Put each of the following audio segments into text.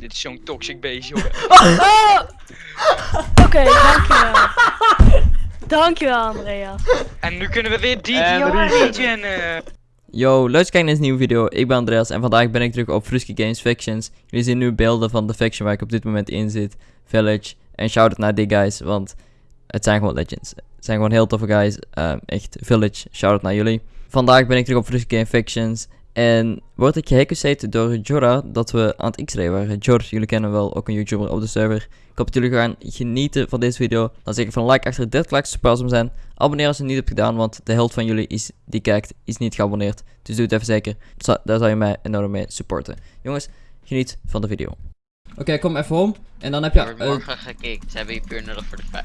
Dit is zo'n toxic beest, jongen. Oh! Oké, dankjewel. Dankjewel, Andrea. En nu kunnen we weer die En region. eh. Yo, leuk kijken naar deze nieuwe video. Ik ben Andreas en vandaag ben ik terug op Fruski Games Factions. Jullie zien nu beelden van de faction waar ik op dit moment in zit. Village. En shout-out naar die guys, want het zijn gewoon legends. Het zijn gewoon heel toffe guys. Ehm, echt, Village, shout-out naar jullie. Vandaag ben ik terug op Fruski Games Factions. En word ik gehacked door Jorah dat we aan het x-ray waren. Jor, jullie kennen wel, ook een YouTuber op de server. Ik hoop dat jullie gaan genieten van deze video. Dan zeker van like achter dit like, super awesome zijn. Abonneer als je het niet hebt gedaan, want de helft van jullie is, die kijkt is niet geabonneerd. Dus doe het even zeker. Zo- Daar zou je mij enorm mee supporten. Jongens, geniet van de video. Oké, kom even om. En dan heb je... Eh, morgen gekeken. Ze hebben hier puur nodig voor de fijn.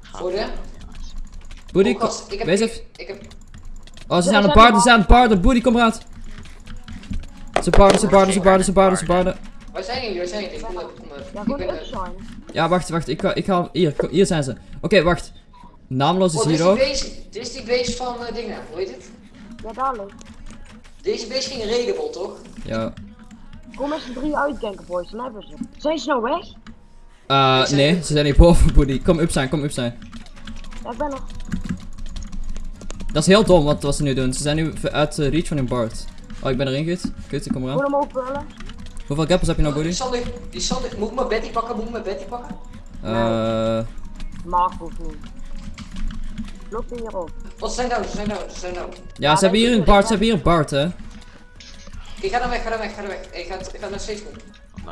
Voor de? Boody, Oh, ik heb, Oh, ze zijn aan het paarden, ze zijn aan het paarden. Boody, kom eruit. Ze paarden, ze paarden, ze paarden, ze paarden, ze paarden. waar zijn jullie, waar zijn jullie? Kom even, kom even. Ja, eh. Ja, wacht, wacht. Ik ga, ik ga hier, hier zijn ze. Oké, wacht. Naamloos is oh, dit hier is, ook. die base, dit is die base van eh, dingen, hoe heet het? Ja, dadelijk. Deze base ging raidable, toch? Ja. Kom met z'n drie uitdenken, boys. Dan hebben ze. Zijn ze nou weg? Eh, nee, ze zijn hier boven, Boody. Kom up zijn, kom up zijn. Ja, ik ben nog. Dat is heel dom wat, wat ze nu doen. Ze zijn nu uit eh, reach van hun bard. Oh, ik ben erin, gut. Gut, ik kom eraan. hem opvullen. Hoeveel gappers heb je nou, Die? Sander, die Sander, moet ik mijn Betty pakken, moet ik mijn Betty pakken? Eh, Maar hoeft niet. Loopt hij hierop. Wat zijn nou, ze zijn nou, ze zijn nou. ja, ze hebben hier een bard, ze hebben hier een bard, hè. Oké, ga dan weg, ga dan weg, ga dan weg. Ik ga, ik ga naar steeds doen.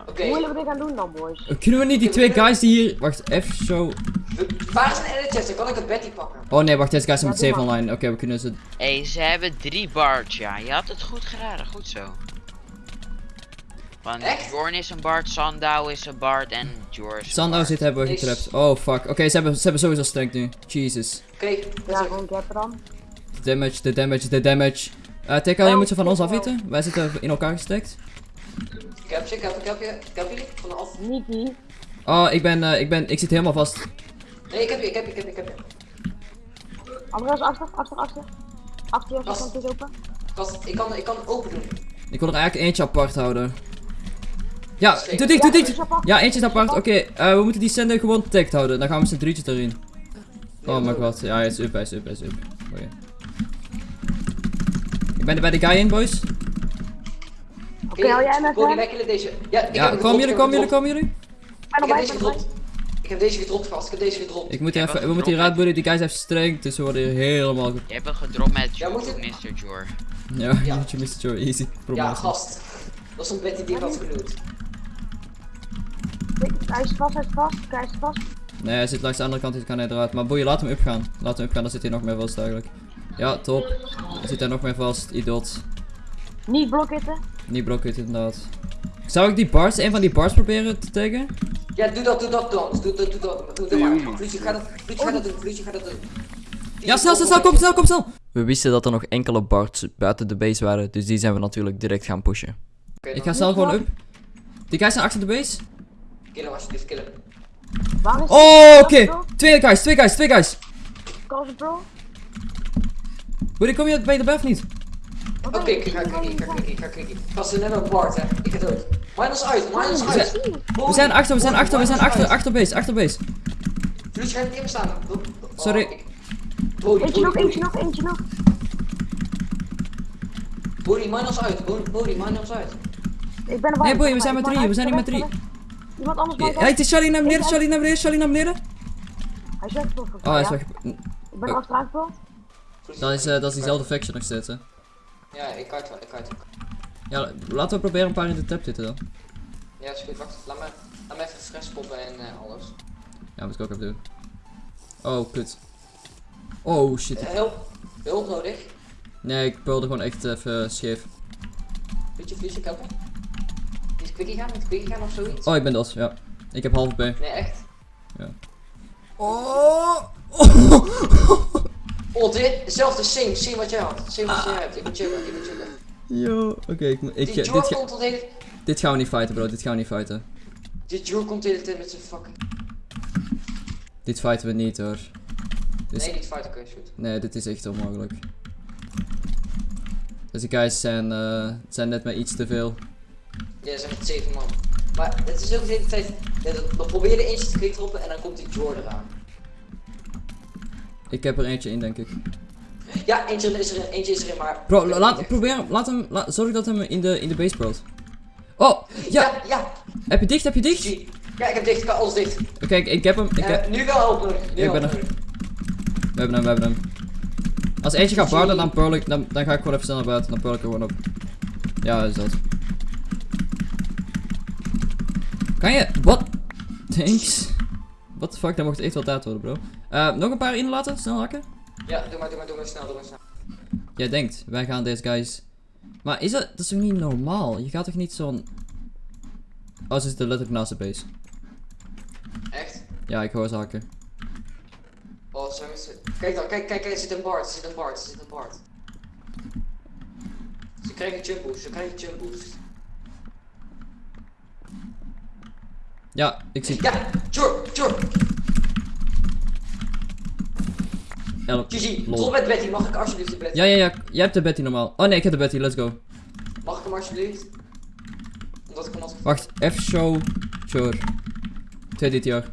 Oké, Hoe willen we dit gaan doen dan, boys? Eh, Kunnen we niet die twee guys die hier... Wacht, even zo... waar is een edit? Dan kan ik een Betty pakken. Oh nee, wacht, deze guys zijn met Ja, doe 7 maar. online. Oké, we kunnen ze... Hé, hey, ze hebben drie bards, ja. Je had het goed geraden, goed zo. Want Echt? Jorn is een bard, Sandau is een bard en Jor is een Sandow zit hebben we Is- getrapt. Oh fuck. Oké, ze, hebben, ze hebben sowieso stank nu. Jesus. Oké, Ja, gewoon gappen dan. De damage, de damage, de damage. Tekka, je moet ze van ons afweten. Wij zitten in elkaar gestekt. ik heb je, ik heb je, ik heb je, ik heb. Oh, ik ben, eh, ik ben, ik zit helemaal vast. Nee, ik heb je, ik heb je, ik heb je, ik heb je. Andreas, achter, achter, achter. Achter je, Gast. als je kant is open. Gast, ik kan, ik kan open doen. Ik wil er eigenlijk eentje apart houden. Ja, doe dicht, doe dicht. Ja, eentje is apart. Oké, eh, we moeten die sender gewoon tagged houden. Dan gaan we z'n drietjes erin. Oh my god. Ja, hij is up, hij is up, hij is up. Oké. Ik ben er bij de guy in, boys. Oké, hou jij met wij killen deze. Ja, ik gedropt, jullie, heb komen hem jullie, komen jullie? Ik heb deze gedropt. Ik heb deze gedropt vast, ik heb deze gedropt. Ik moet hier Ja, even, we moeten hier gedropt, uitboeden. Die guys heeft streng, dus we worden hier helemaal... ge- Je hebt hem gedropt met Ja, moet Jor, het- Mr. Jor. Ja, Ja. je mist Joe, easy. Ja, Promotie. gast. Dat is een Betty die wat genoemd. Kijk, Hij is vast, hij is vast. Hij is vast. Nee, hij zit langs de andere kant, dus kan hij eruit. Maar boeien, laat hem upgaan. Laat hem upgaan, dan zit hij nog meer vast eigenlijk. Ja, top. Dan zit hij nog meer vast, idot. Niet blokkitten. Niet blokken inderdaad. Zou ik die bars, een van die bars proberen te taggen? Ja, doe dat, doe dat dan. Doe dat, doe dat. Doe dat maar. Ga dat, Vloedje, ga dat doen. Ga dat doen. Ja, snel, snel, snel, kom snel, kom snel! We wisten dat er nog enkele bards buiten de base waren, dus die zijn we natuurlijk direct gaan pushen. Oké, Ik ga snel gewoon up. Die guys zijn achter de base. Killen alsjeblieft, killen. Waar is Oh, oké. Twee guys, twee guys, twee guys. Cause Pro? Boeien, kom je bij de buff niet? Oké, ik ga klikken, ik ga klikken, ik ga. Gast, ze hebben een bard, hè. Ik ga dood. Minus uit, minus We uit. zijn, we zijn achter, we zijn achter, we zijn achter, achter base, achter base. Vloedje, ga niet in me staan. Oh, Sorry. Eentje nog, eentje nog, eentje nog. Body, minus uit. Body, minus uit. Ik ben erbij. Nee, ben we zijn met erbij. drie, we zijn niet met weg, drie. ga weg. Iemand anders het is Charlie naar beneden, Charlie naar beneden, Charlie naar beneden. Hij is weggepoeld. Oh, hij is weg. Ik ben Dat is, eh, dat is diezelfde faction nog steeds, hè. Ja, ik kijk wel, ik kijk wel. Ja, laten we proberen een paar in de tap zitten dan. Ja, is goed, wacht. Laat me, laat me even stress poppen en eh, alles. Ja, moet ik ook even doen. Oh, kut. Oh, shit. Eh, hulp, hulp nodig. Nee, ik peulde gewoon echt even scheef. Vloedje, vloedje, helpen. Niet quickie gaan, niet quickie gaan of zoiets. Oh, ik ben dos, ja. Ik heb half B. Nee, echt. Oh! Oh, dit, hetzelfde, same, same wat jij had. Same wat jij hebt. Ik moet checken, ik moet checken. Yo, oké, ik, moet- ik, ga- Jor dit, ga- hele... dit gaan we niet fighten, bro. Dit gaan we niet fighten. Die Jor komt de hele tijd met zijn fucking... Dit fighten we niet, hoor. Dit Nee, niet fight, oké, is goed. Nee, dit is echt onmogelijk. Deze guys zijn, eh, zijn net maar iets te veel. Ja, er zijn echt zeven man. Maar het is ook de hele tijd. Ja, probeer je eentje te quickdroppen en dan komt die Jordan aan. Ik heb er eentje in, denk ik. Ja, eentje is erin, eentje is erin, maar. Bro, la- laat, probeer hem, laat hem, zorg dat hem in de, in de base brouwt. Oh, ja, Ja, ja. heb je dicht, heb je dicht? Ja, ik heb dicht, ik heb alles dicht. Kijk, ik heb hem, ik heb, nu wel. Nu Ik ben er. we hebben hem, we hebben hem. Als eentje gaat barden, dan pearl ik, dan, dan ga ik gewoon even snel naar buiten, dan pearl ik er gewoon op. Ja, is dat. Kan je, wat? Thanks. What the fuck, dat mocht echt wel tijd worden, bro. Eh, nog een paar inlaten, snel hakken. Ja, doe maar, doe maar, doe maar snel, doe maar snel. Jij denkt, wij gaan deze guys. Maar is dat, dat is toch niet normaal? Je gaat toch niet zo'n. Oh, ze zitten letterlijk naast de base. Echt? Ja, ik hoor ze hakken. Oh, zo is het. Kijk dan, kijk, kijk, kijk, er zit een Bart, er zit een Bart, er zit een Bart. Ze krijgen jump boost, ze krijgen jump boost. Ja, ik zie. Ja, Jor, Jor, Elk. GG, drop met Betty, mag ik alsjeblieft de Betty? Ja, ja, ja. Jij hebt de Betty normaal. Oh nee, ik heb de Betty, let's go. Mag ik hem alsjeblieft? Omdat ik hem had Wacht, F-show. Sure. 2 DTR.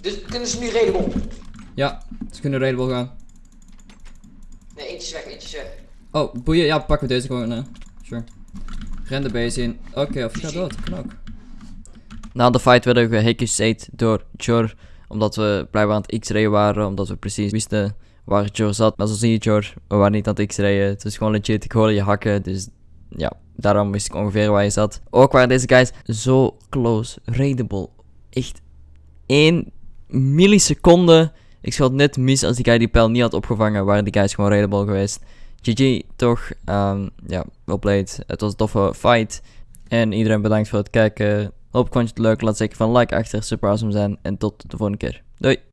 Dus kunnen ze nu redable? Ja, ze kunnen raidable gaan. Nee, eentje is weg, eentje is weg. Oh, boeien. Ja, pakken we deze gewoon. hè. Sure. Ren de base in. Oké, of je gaat dood. Kan ook. Na de fight werden we gehackersate door Jor. Omdat we blijkbaar aan het x-rayen waren. Omdat we precies wisten waar Jor zat. Maar zo zie je Jor. We waren niet aan het x-rayen. Het is gewoon legit. Ik hoorde je hakken. Dus ja, daarom wist ik ongeveer waar je zat. Ook waren deze guys zo close. Raidable. Echt 1 milliseconde. Ik schoot net mis als die guy die pijl niet had opgevangen. Waren die guys gewoon raidable geweest. GG, toch? Ehm, ja, well played. Het was een toffe fight. En iedereen bedankt voor het kijken. Hoop ik vond je het leuk. Laat zeker van like achter. Super awesome zijn. En tot de volgende keer. Doei!